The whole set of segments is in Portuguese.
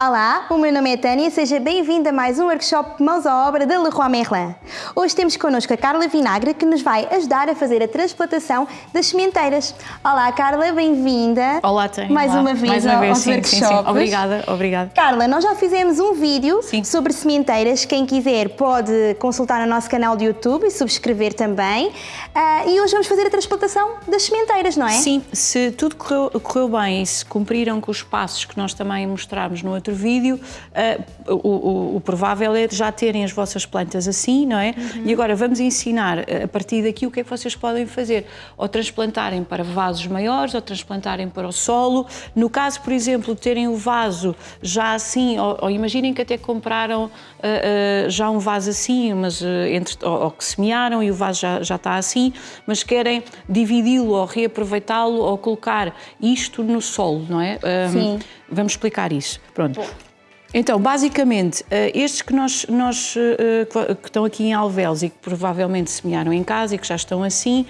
Olá, o meu nome é Tânia, seja bem-vinda a mais um workshop Mãos à Obra da Leroy Merlin. Hoje temos connosco a Carla Vinagre, que nos vai ajudar a fazer a transplantação das sementeiras. Olá, Carla, bem-vinda. Olá, Tânia. Mais Olá. uma vez mais uma ao- vez, aos sim, sim, sim. workshops. Obrigada, obrigada. Carla, nós já fizemos um vídeo Sim. sobre sementeiras. Quem quiser pode consultar o nosso canal de YouTube e subscrever também. Ah, e hoje vamos fazer a transplantação das sementeiras, não é? Sim, se tudo correu, correu bem e se cumpriram com os passos que nós também mostrámos no outro vídeo, ah, o, o- o provável é já terem as vossas plantas assim, não é? Uhum. E agora vamos ensinar ah, a partir daqui o que é que vocês podem fazer. Ou transplantarem para vasos maiores, ou transplantarem para o solo. No caso, por exemplo, de terem o vaso já assim, ou, ou imaginem que até compraram ah, ah, já um vaso assim, mas entre, ou, ou que semearam e o vaso já, já está assim, mas querem dividi-lo ou reaproveitá-lo ou colocar isto no solo, não é? Ah, Sim. Vamos explicar isso. Pronto. Então, basicamente, eh, estes que nós, nós eh, que estão aqui em Alvelos e que provavelmente semearam em casa e que já estão assim,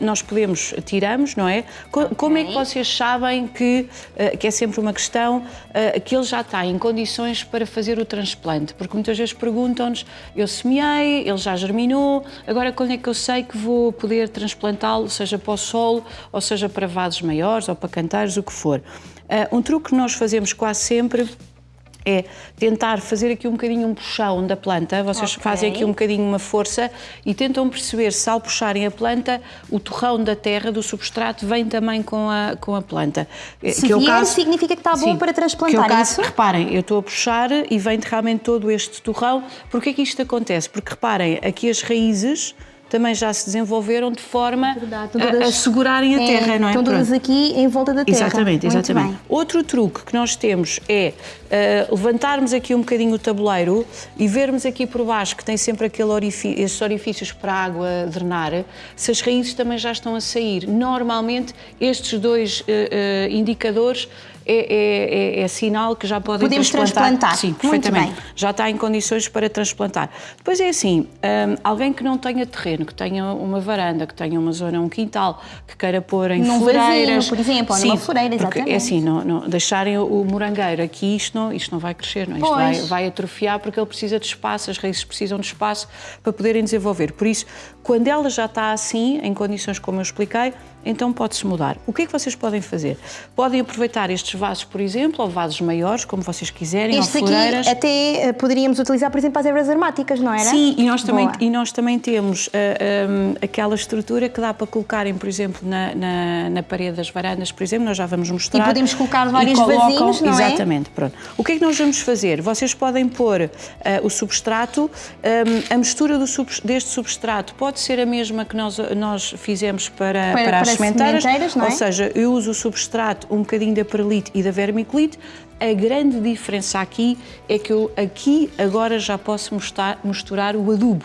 nós podemos, tiramos, não é? Co- Como é que vocês sabem que, eh, que é sempre uma questão, eh, que ele já está em condições para fazer o transplante? Porque muitas vezes perguntam-nos, eu semeei, ele já germinou, agora quando é que eu sei que vou poder transplantá-lo, seja para o solo, ou seja para vasos maiores, ou para canteiros, o que for. Um truque que nós fazemos quase sempre é tentar fazer aqui um bocadinho um puxão da planta, vocês Ok. fazem aqui um bocadinho uma força e tentam perceber se ao puxarem a planta, o torrão da terra, do substrato, vem também com a, com a planta. Eh, Se que é o vier, significa que está bom para transplantar, que é o é caso, isso? Reparem, eu estou a puxar e vem realmente todo este torrão. Porquê que isto acontece? Porque reparem, aqui as raízes também já se desenvolveram de forma Verdade, estão a, a todas- segurarem a É, terra, não é? Estão todas aqui em volta da terra. Exatamente, exatamente. Outro truque que nós temos é eh, levantarmos aqui um bocadinho o tabuleiro e vermos aqui por baixo que tem sempre aquele orifí- esses orifícios para a água drenar, se as raízes também já estão a sair. Normalmente, estes dois eh, eh, indicadores é, é- é- é sinal que já podem Podemos transplantar. transplantar. Sim, perfeitamente. Já está em condições para transplantar. Depois é assim, hum, alguém que não tenha terreno, que tenha uma varanda, que tenha uma zona, um quintal, que queira pôr em Num floreiras... vasinho, por exemplo, ou numa floreira, porque exatamente. É assim, não, não- deixarem o, morangueiro aqui, isto não, isto não vai crescer, não é? Isto vai, vai atrofiar porque ele precisa de espaço, as raízes precisam de espaço para poderem desenvolver. Por isso, quando ela já está assim, em condições como eu expliquei, então pode-se mudar. O que é que vocês podem fazer? Podem aproveitar estes vasos, por exemplo, ou vasos maiores, como vocês quiserem, Estes ou aqui floreiras. até eh, poderíamos utilizar, por exemplo, para as ervas aromáticas, não era? Sim, e nós também, Boa. e nós também temos ah, hum, aquela estrutura que dá para colocarem, por exemplo, na, na, na parede das varandas, por exemplo, nós já vamos mostrar. E podemos colocar vários colocam- vasinhos, não é? Exatamente, pronto. O que é que nós vamos fazer? Vocês podem pôr ah, o substrato, hum, a mistura do deste substrato pode ser a mesma que nós, nós fizemos para, Para- para, as sementeiras, sementeiras, é? ou seja, eu uso o substrato, um bocadinho da perlite e da vermiculite. A grande diferença aqui é que eu aqui agora já posso mostrar- misturar o adubo.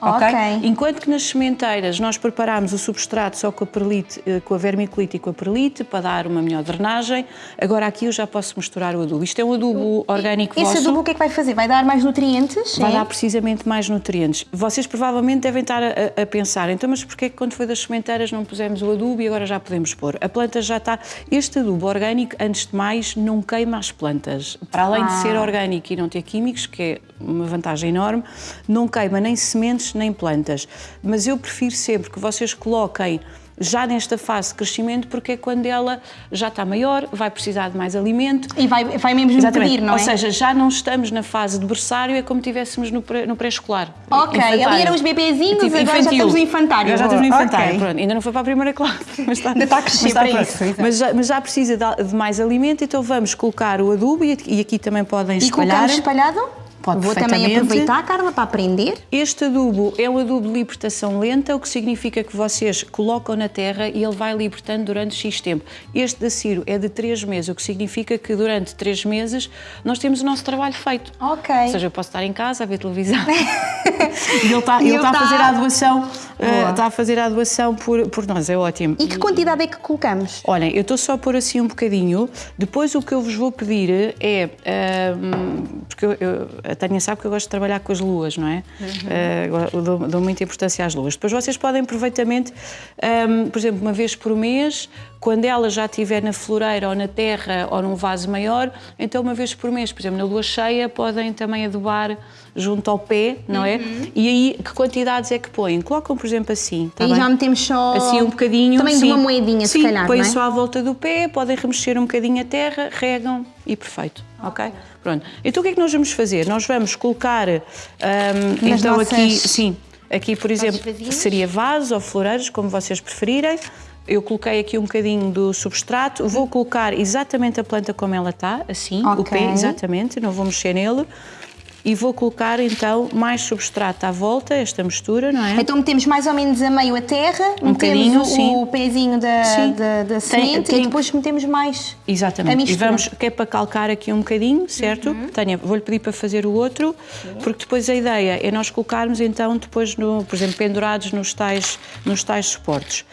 Ok. Enquanto que nas sementeiras nós preparámos o substrato só com a perlite, eh, com a vermiculite e com a perlite para dar uma melhor drenagem, agora aqui eu já posso misturar o adubo. Isto é um adubo orgânico Esse vosso. adubo o que é que vai fazer? Vai dar mais nutrientes? Vai é? dar precisamente mais nutrientes. Vocês provavelmente devem estar a, a pensar, então, mas porquê que quando foi das sementeiras não pusemos o adubo e agora já podemos pôr? A planta já está. Este adubo orgânico, antes de mais, não queima as plantas. Para além de Ah. ser orgânico e não ter químicos, que é uma vantagem enorme, não queima nem sementes nem plantas. Mas eu prefiro sempre que vocês coloquem já nesta fase de crescimento, porque é quando ela já está maior, vai precisar de mais alimento, E vai, vai mesmo Exatamente. pedir, não Ou é? seja, já não estamos na fase de berçário, é como estivéssemos no no pré-escolar. Ok, Infantário. ali eram os bebezinhos, Tipo, agora já infantil. estamos no infantário. Agora já estamos no infantário, ok. pronto. Ainda não foi para a primeira classe. Mas está, Ainda está a crescer mas está para isso. Mas já, mas já precisa de, de mais alimento, então vamos colocar o adubo e, e aqui também podem E espalhar. colocamos espalhado? Pode Vou também aproveitar, Carla, para aprender. Este adubo é um adubo de libertação lenta, o que significa que vocês colocam na terra e ele vai libertando durante X tempo. Este da Ciro é de 3 meses, o que significa que durante 3 meses nós temos o nosso trabalho feito. Ok. Ou seja, eu posso estar em casa a ver televisão e ele está, ele ele está a está- fazer a doação, eh, Boa. está a fazer a doação por, por nós, é ótimo. E que quantidade é que colocamos? Olhem, eu estou só a pôr assim um bocadinho. Depois o que eu vos vou pedir é. ahm, porque eu- eu- a Tânia sabe que eu gosto de trabalhar com as luas, não é? Uhum. Uh, dou, dou, muita importância às luas. Depois vocês podem perfeitamente, um, por exemplo, uma vez por mês, quando ela já estiver na floreira ou na terra ou num vaso maior, então uma vez por mês, por exemplo, na lua cheia, podem também adubar junto ao pé, não é? Uhum. E aí, que quantidades é que põem? Colocam, por exemplo, assim. Tá e bem? já metemos só. Assim um bocadinho. Também sim. de uma moedinha, sim, se calhar. Põem é? só à volta do pé, podem remexer um bocadinho a terra, regam e perfeito. Ok? okay? Pronto. Então o que é que nós vamos fazer? Nós vamos colocar. Um, então nossas... aqui. Sim. Aqui, por exemplo, seria vaso ou floreiros, como vocês preferirem. Eu coloquei aqui um bocadinho do substrato, vou colocar exatamente a planta como ela está, assim, okay. o pé, exatamente, não vou mexer nele. E vou colocar então mais substrato à volta, esta mistura, não é? Então metemos mais ou menos a meio a terra, um metemos o, o pezinho da, da, da semente tem, tem... e depois metemos mais Exatamente. a mistura. E vamos, que é para calcar aqui um bocadinho, certo? Uhum. Tânia, vou-lhe pedir para fazer o outro, sim. porque depois a ideia é nós colocarmos então depois, no, por exemplo, pendurados nos tais, nos tais suportes.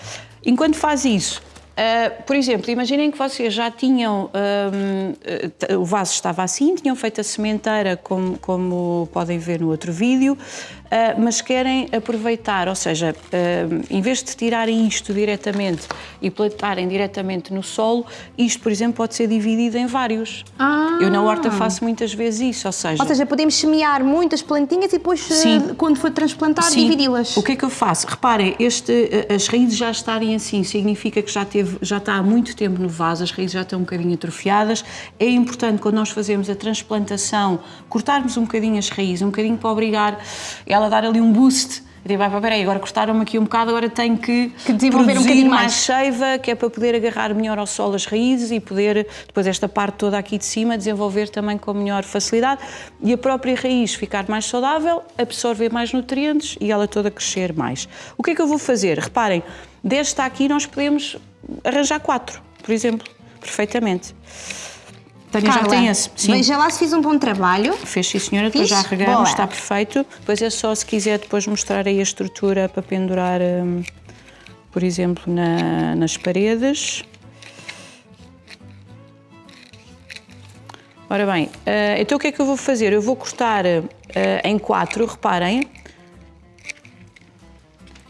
Enquanto faz isso, Uh, por exemplo, imaginem que vocês já tinham, uh, o vaso estava assim, tinham feito a sementeira, como, como podem ver no outro vídeo, uh, mas querem aproveitar, ou seja, uh, em vez de tirarem isto diretamente e plantarem diretamente no solo, isto, por exemplo, pode ser dividido em vários. Ah. Eu na horta faço muitas vezes isso, ou seja... Ou seja, podemos semear muitas plantinhas e depois, Sim. quando for transplantar, dividi-las. O que é que eu faço? Reparem, este, as raízes já estarem assim, significa que já, teve, já está há muito tempo no vaso, as raízes já estão um bocadinho atrofiadas. É importante, quando nós fazemos a transplantação, cortarmos um bocadinho as raízes, um bocadinho para obrigar ela dar ali um boost. Eu digo, vai, peraí, agora cortaram-me aqui um bocado, agora tenho que, que desenvolver um bocadinho mais. mais seiva, que é para poder agarrar melhor ao solo as raízes e poder, depois esta parte toda aqui de cima, desenvolver também com melhor facilidade e a própria raiz ficar mais saudável, absorver mais nutrientes e ela toda crescer mais. O que é que eu vou fazer? Reparem, desta aqui nós podemos arranjar quatro, por exemplo, perfeitamente. Tânia Carla, já tem esse. Sim. Veja lá se fiz um bom trabalho. Fez sim, senhora. Depois já regamos, está perfeito. Depois é só, se quiser, depois mostrar aí a estrutura para pendurar, um, por exemplo, na, nas paredes. Ora bem, uh, então o que é que eu vou fazer? Eu vou cortar uh, em quatro, reparem.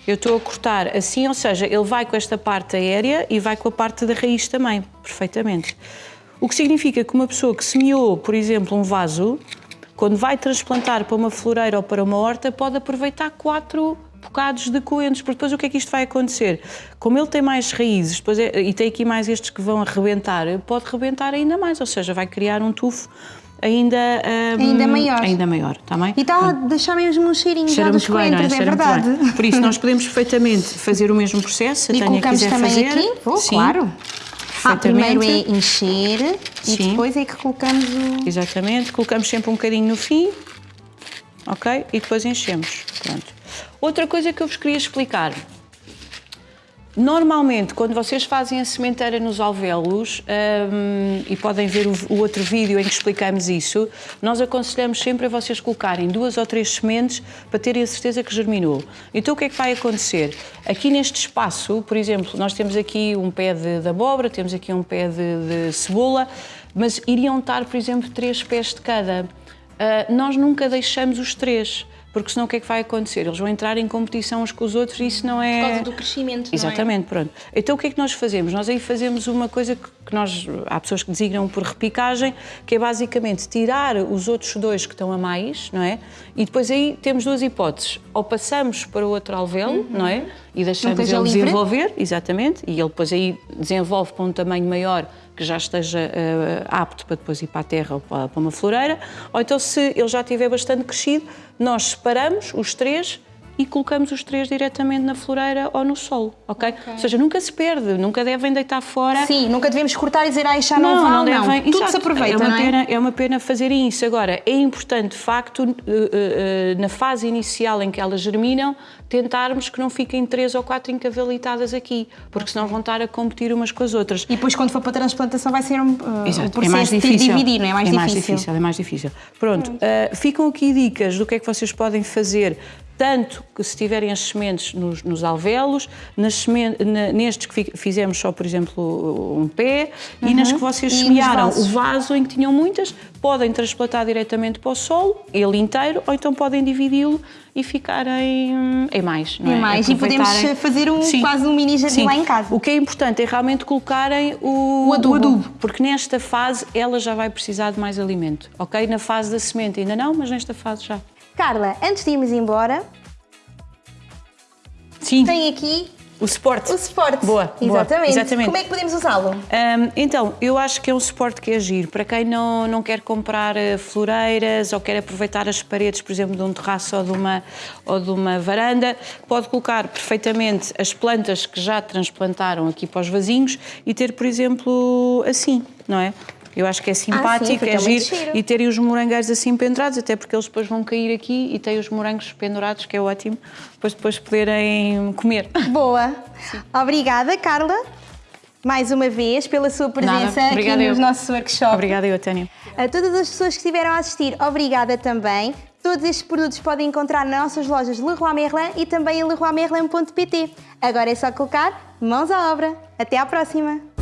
Eu estou a cortar assim, ou seja, ele vai com esta parte aérea e vai com a parte da raiz também, perfeitamente. O que significa que uma pessoa que semeou, por exemplo, um vaso, quando vai transplantar para uma floreira ou para uma horta, pode aproveitar quatro bocados de coentros, porque depois o que é que isto vai acontecer? Como ele tem mais raízes depois é, e tem aqui mais estes que vão arrebentar, pode rebentar ainda mais, ou seja, vai criar um tufo ainda, um, ainda maior. Ainda maior, está bem? E está a deixar mesmo um cheirinho Cheira já dos bem, coentros, é, é verdade. Por isso nós podemos perfeitamente fazer o mesmo processo, se a Tânia quiser também fazer. aqui, oh, Sim. Ah, primeiro é encher Sim. e depois é que colocamos o... Exatamente, colocamos sempre um bocadinho no fim, ok? E depois enchemos, pronto. Outra coisa que eu vos queria explicar. Normalmente, quando vocês fazem a sementeira nos alvéolos, um, e podem ver o, o, outro vídeo em que explicamos isso, nós aconselhamos sempre a vocês colocarem duas ou três sementes para terem a certeza que germinou. Então o que é que vai acontecer? Aqui neste espaço, por exemplo, nós temos aqui um pé de, de abóbora, temos aqui um pé de, de cebola, mas iriam estar, por exemplo, três pés de cada. Uh, nós nunca deixamos os três porque senão o que é que vai acontecer? Eles vão entrar em competição uns com os outros e isso não é... Por causa do crescimento, Exatamente, é? pronto. Então o que é que nós fazemos? Nós aí fazemos uma coisa que nós... Há pessoas que designam por repicagem, que é basicamente tirar os outros dois que estão a mais, não é? E depois aí temos duas hipóteses. Ou passamos para o outro alvéolo, uhum. não é? E deixamos ele livre. desenvolver, exatamente, e ele depois aí desenvolve para um tamanho maior que já esteja uh, apto para depois ir para a terra ou para, para uma floreira, ou então se ele já estiver bastante crescido, nós separamos os três e colocamos os três diretamente na floreira ou no solo, ok? okay. Ou seja, nunca se perde, nunca devem deitar fora. Sim, nunca devemos cortar e dizer, ah, já não, não, não devem. Não. Tudo se aproveita, é uma, é? Pena, é uma pena fazerem isso. Agora, é importante, de facto, uh, uh, uh, na fase inicial em que elas germinam, tentarmos que não fiquem três ou quatro encavalitadas aqui, porque senão vão estar a competir umas com as outras. E depois, quando for para a transplantação, vai ser um, uh, Exato. Um é mais difícil. de dividir, não é? Mais é difícil. mais difícil. É mais difícil. Pronto, uh, ficam aqui dicas do que é que vocês podem fazer tanto que se tiverem as sementes nos, nos alvéolos, nas semen- na- nestes que fi- fizemos só, por exemplo, um pé, e nas que vocês Uhum. E nos semearam o vaso em que tinham muitas, podem transplantar diretamente para o solo, ele inteiro, ou então podem dividi-lo e ficar em, em mais. Não Em é? mais. E podemos Aproveitarem- fazer um- Sim. quase um mini jardim Sim. lá em casa. O que é importante é realmente colocarem o, O adubo. porque nesta fase ela já vai precisar de mais alimento, ok? Na fase da semente ainda não, mas nesta fase já. Carla, antes de irmos embora, Sim, tem aqui o suporte. o suporte. Boa, boa. Exatamente. Exatamente. Como é que podemos usá-lo? Hum, então, eu acho que é um suporte que é giro. Para quem não, não quer comprar eh, floreiras ou quer aproveitar as paredes, por exemplo, de um terraço ou de, uma, ou de uma varanda, pode colocar perfeitamente as plantas que já transplantaram aqui para os vasinhos e ter, por exemplo, assim, não é? Eu acho que é simpático, fica é muito giro. giro. E terem os morangueiros assim pendurados, até porque eles depois vão cair aqui e têm os morangos pendurados, que é ótimo, depois depois poderem comer. Boa. Obrigada, Carla, mais uma vez, pela sua presença aqui eu. no nosso workshop. Obrigada, eu, Tânia. A todas as pessoas que estiveram a assistir, obrigada também. Todos estes produtos podem encontrar nas nossas lojas Leroy Merlin e também em leroymerlin.pt. Agora é só colocar mãos à obra. Até à próxima!